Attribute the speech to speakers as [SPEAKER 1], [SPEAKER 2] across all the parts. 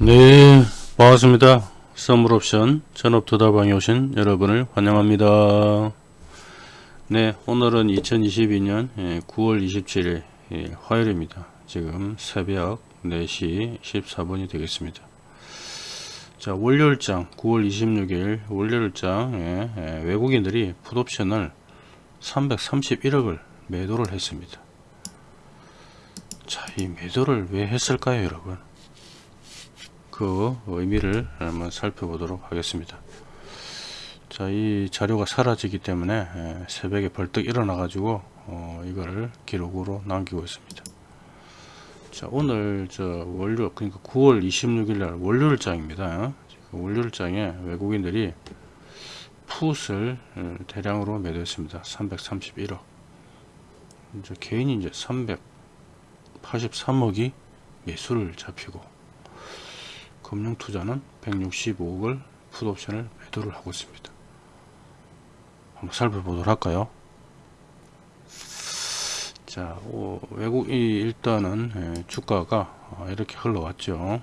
[SPEAKER 1] 네 반갑습니다. 선물옵션 전업투자방에 오신 여러분을 환영합니다. 네 오늘은 2022년 9월 27일 화요일입니다. 지금 새벽 4시 14분이 되겠습니다. 자 월요일장 9월 26일 월요일장 외국인들이 풋옵션을 331억을 매도를 했습니다. 자 이 매도를 왜 했을까요 여러분 그 의미를 한번 살펴보도록 하겠습니다. 자, 이 자료가 사라지기 때문에 새벽에 벌떡 일어나 가지고 어, 이거를 기록으로 남기고 있습니다. 자, 오늘 저 월요 그러니까 9월 26일 날 월요일장입니다. 월요일장에 외국인들이 풋을 어, 대량으로 매도했습니다. 331억. 이제 개인이 이제 383억이 매수를 잡히고 금융투자는 165억을 풋옵션을 매도를 하고 있습니다. 한번 살펴보도록 할까요? 자, 오, 외국이 일단은 예, 주가가 이렇게 흘러왔죠.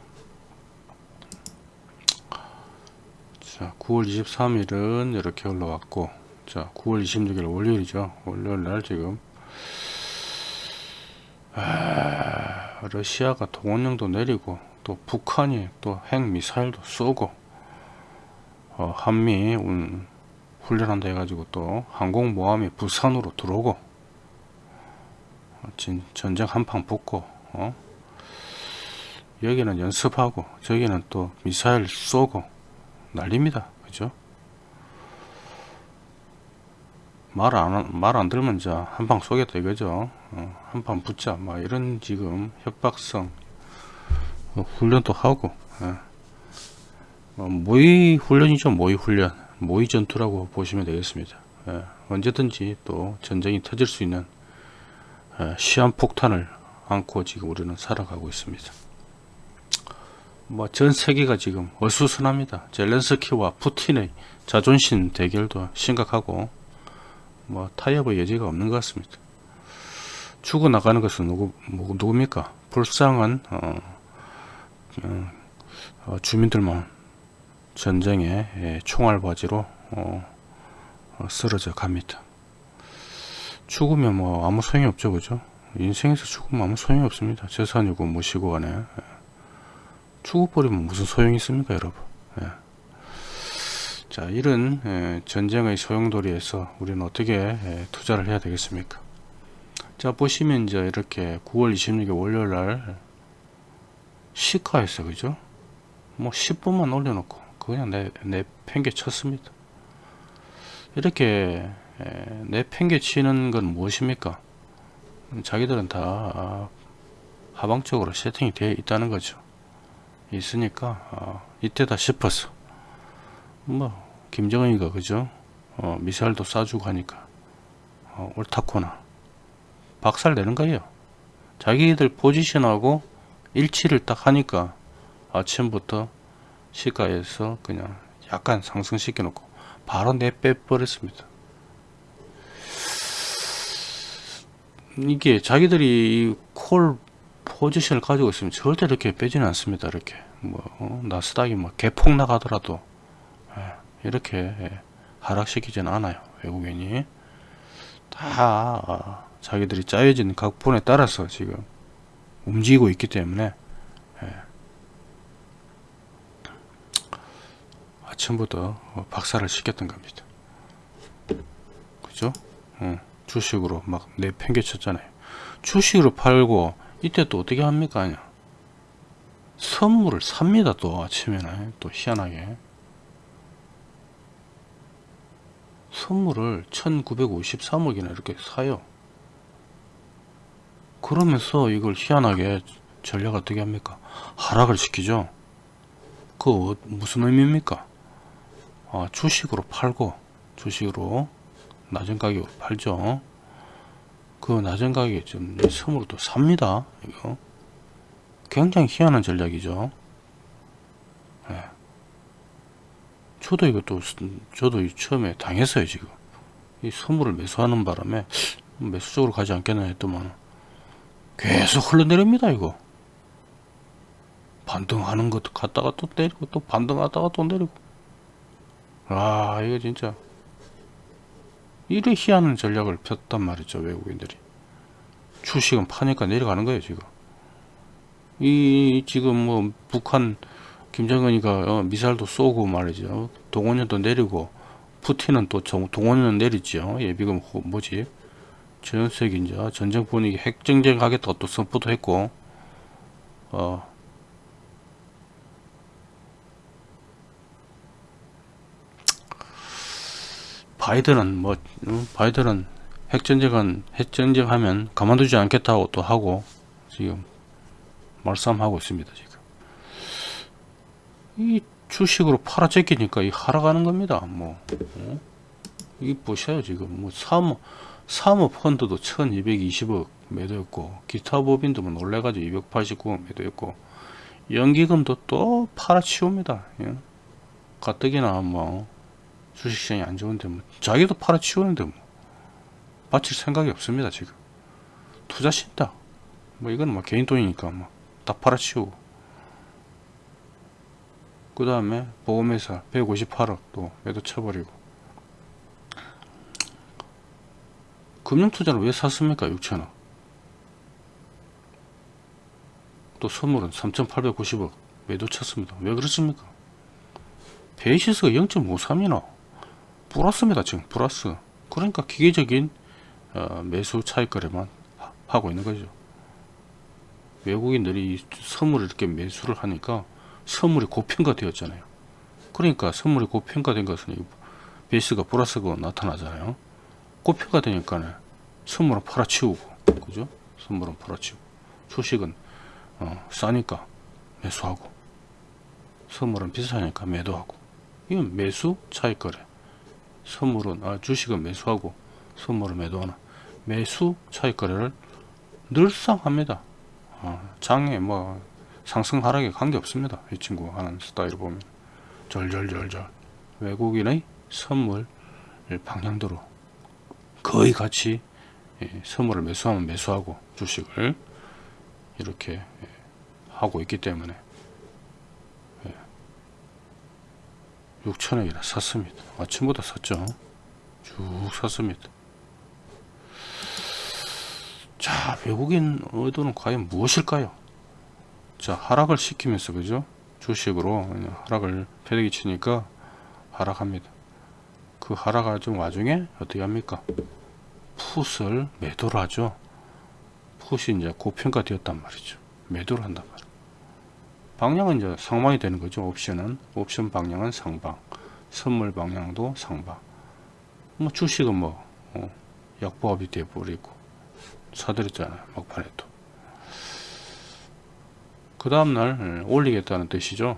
[SPEAKER 1] 자, 9월 23일은 이렇게 흘러왔고, 자, 9월 26일 월요일이죠. 월요일 날 지금 아, 러시아가 동원령도 내리고 또 북한이 또 핵미사일도 쏘고 어, 한미 음, 훈련한다 해가지고 또 항공모함이 부산으로 들어오고 어, 진, 전쟁 한판 붙고 어? 여기는 연습하고 저기는 또 미사일 쏘고 난립니다. 그죠? 말 안 말 안 들면 자 한방 쏘겠다 이거죠. 어, 한판 붙자. 막 이런 지금 협박성 뭐 훈련도 하고 예. 뭐 모의 훈련이죠 모의 훈련 모의 전투라고 보시면 되겠습니다 예. 언제든지 또 전쟁이 터질 수 있는 예. 시한폭탄을 안고 지금 우리는 살아가고 있습니다 뭐 전 세계가 지금 어수선합니다 젤렌스키와 푸틴의 자존심 대결도 심각하고 뭐 타협의 여지가 없는 것 같습니다 죽어나가는 것은 누구, 누굽니까 불쌍한 어, 어, 어, 주민들만 전쟁에 예, 총알바지로 어, 어, 쓰러져 갑니다. 죽으면 뭐 아무 소용이 없죠 그죠 인생에서 죽으면 아무 소용이 없습니다 재산이고 무시고 간에 예. 죽어버리면 무슨 소용이 있습니까 여러분 예. 자 이런 예, 전쟁의 소용돌이에서 우리는 어떻게 예, 투자를 해야 되겠습니까 자 보시면 이제 이렇게 9월 26일 월요일날 시가했어 그죠? 뭐 10분만 올려놓고 그냥 내, 내 팽개 쳤습니다. 이렇게 내 팽개 치는 건 무엇입니까? 자기들은 다 하방적으로 세팅이 되어 있다는 거죠. 있으니까 어, 이때다 싶었어 뭐 김정은이가 그죠? 어, 미사일도 쏴주고 하니까 어, 옳다코나. 박살 내는 거예요. 자기들 포지션하고 일치를 딱 하니까 아침부터 시가에서 그냥 약간 상승시켜 놓고 바로 내빼 버렸습니다. 이게 자기들이 콜 포지션을 가지고 있으면 절대 이렇게 빼지는 않습니다 이렇게. 뭐 어, 나스닥이 뭐 개폭 나가더라도. 예, 이렇게 예, 하락시키지는 않아요 외국인이. 다 아, 자기들이 짜여진 각본에 따라서 지금 움직이고 있기 때문에 예. 아침부터 박살을 시켰던 겁니다. 그죠? 어, 주식으로 막 내팽개쳤잖아요. 주식으로 팔고 이때 또 어떻게 합니까? 아냐? 선물을 삽니다. 또 아침에는 또 희한하게 선물을 1953억이나 이렇게 사요. 그러면서 이걸 희한하게 전략 어떻게 합니까? 하락을 시키죠. 그 어, 무슨 의미입니까? 아, 주식으로 팔고 주식으로 낮은 가격으로 팔죠. 그 낮은 가격에 좀 선물로 또 삽니다. 이거. 굉장히 희한한 전략이죠. 네. 저도 이것도 저도 처음에 당했어요 지금. 이 선물을 매수하는 바람에 매수적으로 가지 않겠나 했더만 계속 흘러내립니다 이거. 반등하는 것도 갔다가 또 내리고 또 반등하다가 또 내리고. 아 이거 진짜. 이래 희한한 전략을 폈단 말이죠 외국인들이. 주식은 파니까 내려가는 거예요 지금. 이 지금 뭐 북한 김정은이가 어, 미사일도 쏘고 말이죠. 동원연도 내리고 푸틴은 또 정- 동원연 내리죠. 예비금 호- 뭐지 전 세계 이제 전쟁 분위기 핵전쟁 하겠다 또 선포도 했고 어. 바이든은 뭐 음, 바이든은 핵전쟁은 핵전쟁 하면 가만두지 않겠다고 또 하고 지금 말싸움하고 있습니다 지금. 이 주식으로 팔아 제끼니까 이 하락하는 겁니다 뭐. 어? 이 보셔요 지금? 뭐 사모 사모 펀드도 1220억 매도했고 기타 법인도 뭐 놀래가지고 289억 매도했고 연기금도 또 팔아치웁니다. 예? 가뜩이나 뭐 주식시장이 안 좋은데 뭐 자기도 팔아치우는데 뭐 바칠 생각이 없습니다 지금. 투자 신다. 뭐 이건 뭐 개인 돈이니까 뭐다 팔아치우고. 그 다음에 보험회사 158억 또 매도 쳐버리고 금융투자는 왜 샀습니까 6천억 또 선물은 3890억 매도 쳤습니다? 왜 그렇습니까? 베이시스가 0.53이나 플러스입니다 지금 플러스 그러니까 기계적인 어, 매수 차익 거래만 하- 하고 있는 거죠. 외국인들이 이 선물을 이렇게 매수를 하니까 선물이 고평가되었잖아요. 그러니까 선물이 고평가된 것은 이 베이스가 플러스가 나타나잖아요 고평가되니까 선물은 팔아치우고 그죠? 선물은 팔아치우고. 주식은 어, 싸니까 매수하고. 선물은 비싸니까 매도하고. 이건 매수 차익거래. 선물은 아, 주식은 매수하고 선물은 매도하나 매수 차익거래를 늘상 합니다. 아, 장에 뭐 상승 하락에 관계 없습니다. 이 친구 하는 스타일을 보면. 절절절절. 외국인의 선물 방향대로 거의 같이 예, 선물을 매수하면 매수하고 주식을 이렇게 예, 하고 있기 때문에 6천원이나 샀습니다. 아침보다 샀죠. 쭉 샀습니다. 자, 외국인 의도는 과연 무엇일까요? 자, 하락을 시키면서, 그죠? 주식으로 하락을 패대기 치니까 하락합니다. 그 하락하는 와중에 어떻게 합니까? 풋을 매도를 하죠. 풋이 이제 고평가 되었단 말이죠. 매도를 한단 말이에요. 방향은 이제 상방이 되는 거죠. 옵션은 옵션 방향은 상방, 선물 방향도 상방. 뭐 주식은 뭐 어, 약보합이 돼 버리고 사들였잖아요. 막판에 도. 그 다음날 올리겠다는 뜻이죠.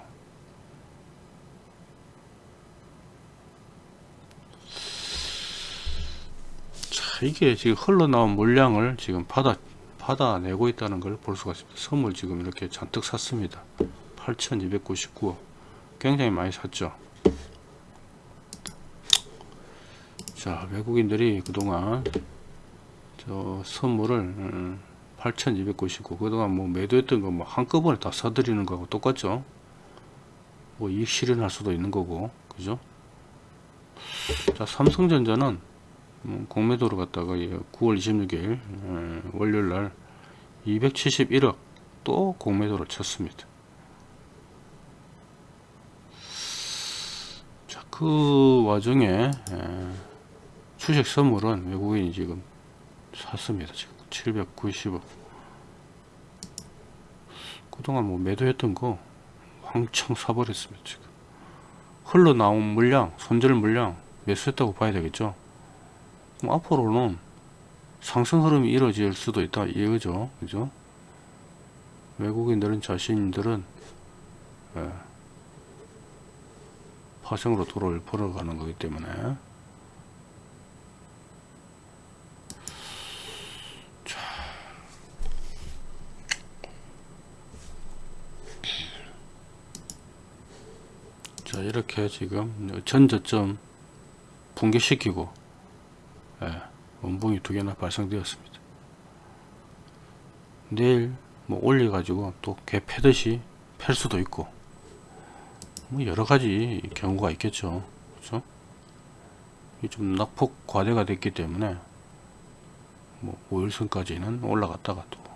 [SPEAKER 1] 이게 지금 흘러나온 물량을 지금 받아 받아내고 있다는 걸 볼 수가 있습니다. 선물 지금 이렇게 잔뜩 샀습니다. 8,299억. 굉장히 많이 샀죠. 자, 외국인들이 그동안 저 선물을 음, 8,299 그동안 뭐 매도했던 거 뭐 한꺼번에 다 사들이는 거하고 똑같죠. 뭐 이익 실현할 수도 있는 거고, 그죠? 자, 삼성전자는 음, 공매도로 갔다가 9월 26일 음, 월요일 날 271억 또 공매도를 쳤습니다. 자, 그 와중에 에, 주식 선물은 외국인이 지금 샀습니다. 지금 790억. 그동안 뭐 매도했던 거 왕창 사버렸습니다. 지금 흘러나온 물량, 손절 물량 매수했다고 봐야 되겠죠. 그럼 앞으로는 상승 흐름이 이루어질 수도 있다. 이거죠? 그죠? 외국인들은 자신들은 예, 파생으로 도로를 벌어가는 거기 때문에. 자, 자 이렇게 지금 전저점 붕괴시키고 예, 원봉이 두 개나 발생되었습니다. 내일 뭐 올려 가지고 또 개 패듯이 팰 수도 있고 뭐 여러 가지 경우가 있겠죠. 그죠? 이좀 낙폭 과대가 됐기 때문에 뭐 5일선까지는 올라갔다가 또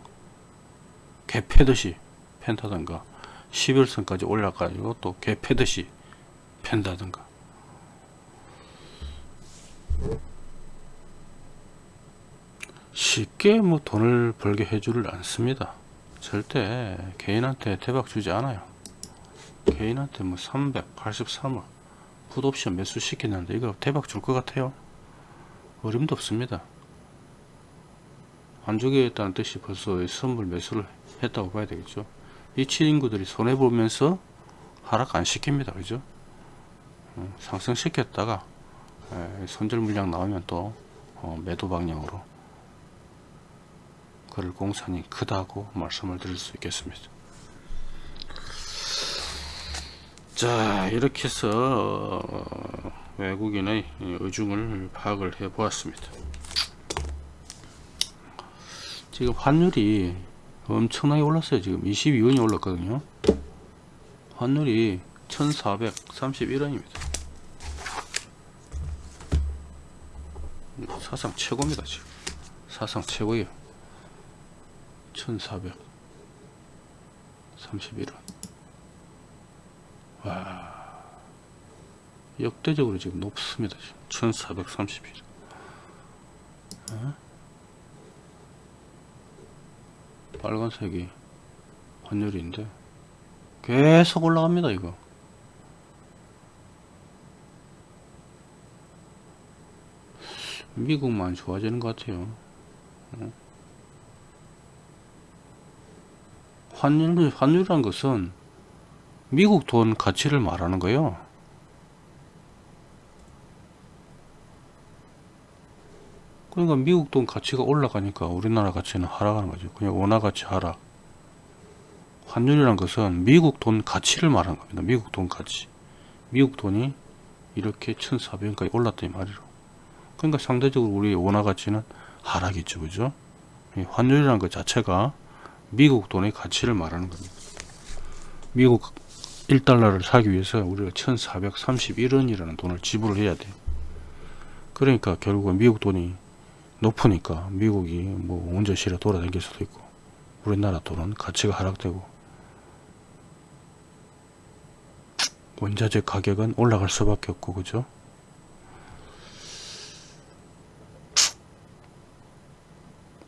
[SPEAKER 1] 개 패듯이 팬다든가 11선까지 올라가지고 또 개 패듯이 팬다든가 쉽게 뭐 돈을 벌게 해주를 않습니다. 절대 개인한테 대박 주지 않아요. 개인한테 뭐 383억 풋옵션 매수 시키는데 이거 대박 줄 것 같아요? 어림도 없습니다. 안 주겠다는 뜻이 벌써 이 선물 매수를 했다고 봐야 되겠죠. 이 친구들이 손해보면서 하락 안 시킵니다. 그죠? 음, 상승시켰다가 에, 손절 물량 나오면 또 어, 매도 방향으로 그럴 공산이 크다고 말씀을 드릴 수 있겠습니다. 자 이렇게 해서 어, 외국인의 의중을 파악을 해 보았습니다. 지금 환율이 엄청나게 올랐어요. 지금 22원이 올랐거든요. 환율이 1431원입니다. 사상 최고입니다 지금. 사상 최고예요 1431원. 와 역대적으로 지금 높습니다 지금. 1431원 어? 빨간색이 환율인데 계속 올라갑니다 이거. 미국만 좋아지는 것 같아요. 어? 환율, 환율이란 것은 미국 돈 가치를 말하는 거예요 그러니까 미국 돈 가치가 올라가니까 우리나라 가치는 하락하는 거죠. 그냥 원화 가치 하락. 환율이란 것은 미국 돈 가치를 말하는 겁니다. 미국 돈 가치. 미국 돈이 이렇게 1,400원까지 올랐다 이 말이로. 그러니까 상대적으로 우리 원화 가치는 하락이죠. 그죠? 이 환율이라는 것 자체가 미국 돈의 가치를 말하는 겁니다. 미국 1달러를 사기 위해서 우리가 1431원이라는 돈을 지불을 해야 돼요. 그러니까 결국은 미국 돈이 높으니까 미국이 뭐 운전실에 돌아다닐 수도 있고 우리나라 돈은 가치가 하락되고 원자재 가격은 올라갈 수밖에 없고 그죠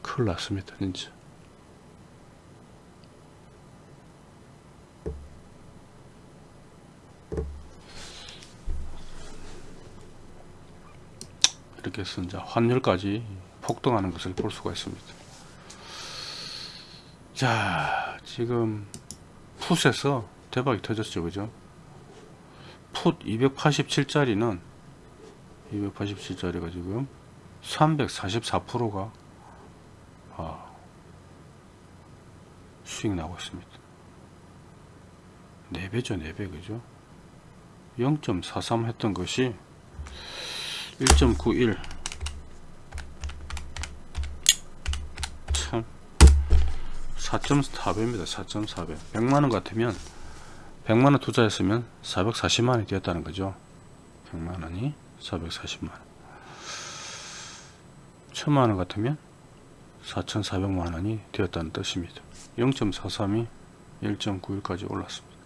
[SPEAKER 1] 큰일 났습니다 진짜 이렇게 해서 이제 환율까지 폭등하는 것을 볼 수가 있습니다. 자, 지금 풋에서 대박이 터졌죠, 그죠? 풋 287짜리는 287짜리가 지금 344%가 아, 수익 나고 있습니다. 4배죠, 4배, 그죠? 0.43 했던 것이 1.91 참. 4.4배입니다 4.4배. 100만원 같으면 100만원 투자했으면 440만원이 되었다는 거죠. 100만원이 440만원. 1000만원 같으면 4,400만원이 되었다는 뜻입니다. 0.43이 1.91까지 올랐습니다.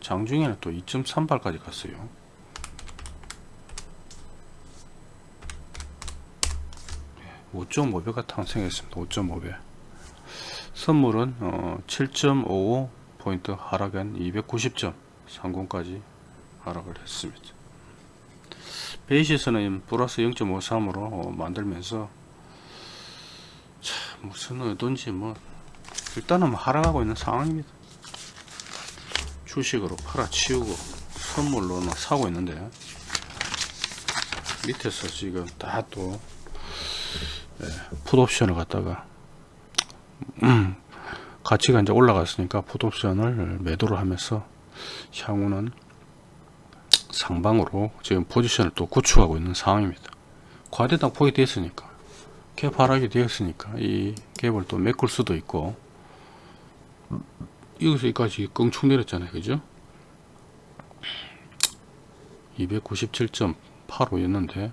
[SPEAKER 1] 장중에는 또 2.38까지 갔어요 5.5배가 탄생했습니다. 5.5배. 선물은 어, 7.55 포인트 하락한 290점 상공까지 하락을 했습니다. 베이시스는 플러스 0.53으로 어, 만들면서 참 무슨 의도인지 뭐 일단은 뭐 하락하고 있는 상황입니다. 주식으로 팔아치우고 선물로 사고 있는데 밑에서 지금 다또 네, 풋옵션을 갖다가 음, 가치가 이제 올라갔으니까 풋옵션을 매도를 하면서 향후는 상방으로 지금 포지션을 또 구축하고 있는 상황입니다. 과대당 포기 됐으니까 갭 하락이 되었으니까 이 갭을 또 메꿀 수도 있고 여기서 여기까지 껑충 내렸잖아요 그죠 297.85였는데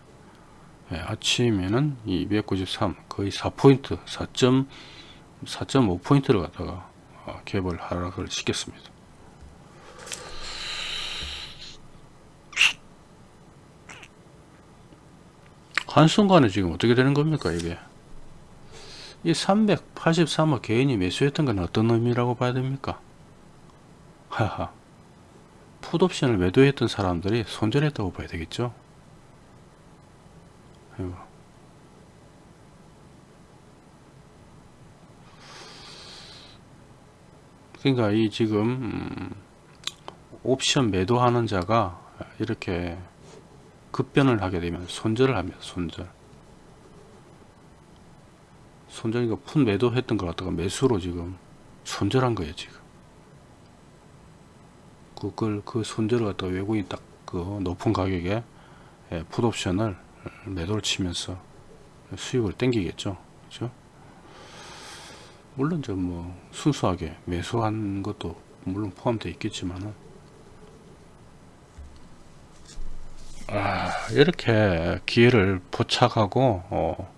[SPEAKER 1] 예, 아침에는 293 거의 4포인트 4.4.5포인트를 갖다가 어, 갭을 하락을 시켰습니다. 한순간에 지금 어떻게 되는 겁니까 이게? 이 383억 개인이 매수했던 건 어떤 의미라고 봐야 됩니까? 하하. 풋옵션을 매도했던 사람들이 손절했다고 봐야 되겠죠. 그러니까 이 지금 음, 옵션 매도하는 자가 이렇게 급변을 하게 되면 손절을 합니다. 손절. 손절이가 푼 매도했던 걸 갖다가 매수로 지금 손절한 거예요. 지금. 그걸 그 손절을 갖다가 외국인 딱그 높은 가격에 예, 풋옵션을 매도를 치면서 수익을 땡기겠죠. 그죠? 물론 좀뭐 순수하게 매수한 것도 물론 포함되어 있겠지만은 아, 이렇게 기회를 포착하고 어,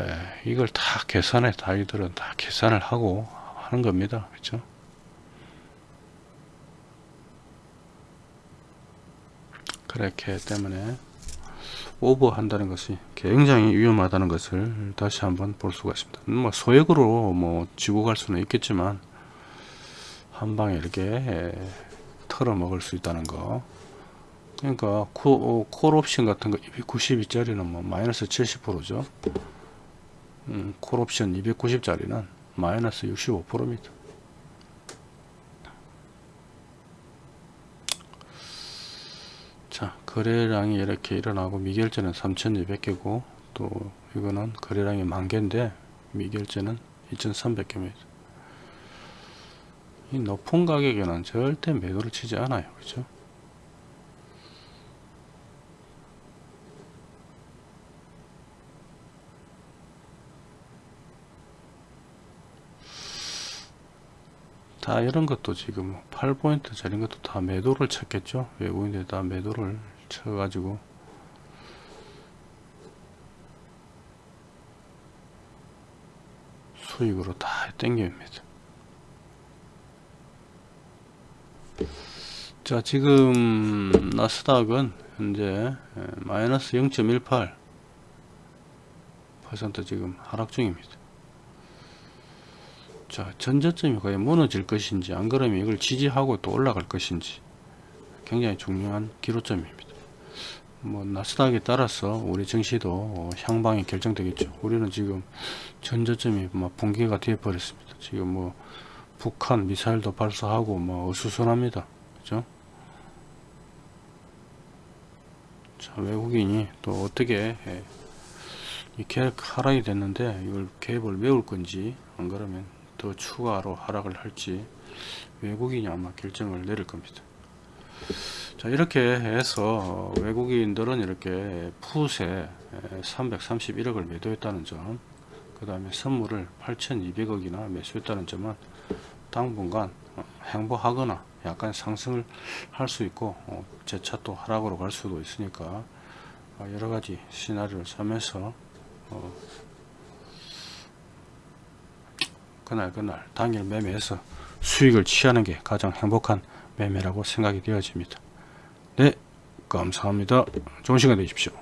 [SPEAKER 1] 에, 이걸 다 계산해 다이들은 다 계산을 하고 하는 겁니다 그렇죠 그렇기 때문에 오버한다는 것이 굉장히 위험하다는 것을 다시 한번 볼 수가 있습니다. 뭐 소액으로 뭐 지고 갈 수는 있겠지만 한 방에 이렇게 털어 먹을 수 있다는 거. 그러니까 콜옵션 같은 거 292짜리는 뭐 마이너스 70%죠. 음, 콜옵션 290짜리는 마이너스 65%입니다 자 거래량이 이렇게 일어나고 미결제는 3200개고 또 이거는 거래량이 만개인데 미결제는 2300개입니다. 이 높은 가격에는 절대 매도를 치지 않아요. 그죠? 다 이런 것도 지금 8포인트 짜리 것도 다 매도를 쳤겠죠? 외국인들 다 매도를 쳐가지고. 수익으로 다 땡깁니다 자 지금 나스닥은 현재 마이너스 0.18% 지금 하락 중입니다. 자 전저점이 거의 무너질 것인지 안 그러면 이걸 지지하고 또 올라갈 것인지 굉장히 중요한 기로점입니다 뭐 나스닥에 따라서 우리 증시도 향방이 결정되겠죠. 우리는 지금 전저점이 막 붕괴가 되어 버렸습니다. 지금 뭐 북한 미사일도 발사하고 뭐 어수선합니다. 그죠? 자 외국인이 또 어떻게 예, 이 계획 하락이 됐는데 이걸 계획을 메울 건지 안 그러면 더 추가로 하락을 할지 외국인이 아마 결정을 내릴 겁니다 자 이렇게 해서 외국인들은 이렇게 푸세 331억을 매도했다는 점 그 다음에 선물을 8200억이나 매수했다는 점은 당분간 행보하거나 약간 상승을 할 수 있고 어, 재차 또 하락으로 갈 수도 있으니까 어, 여러가지 시나리오를 짜면서 어, 그날 그날 당일 매매해서 수익을 취하는 게 가장 행복한 매매라고 생각이 되어집니다. 네 감사합니다. 좋은 시간 되십시오.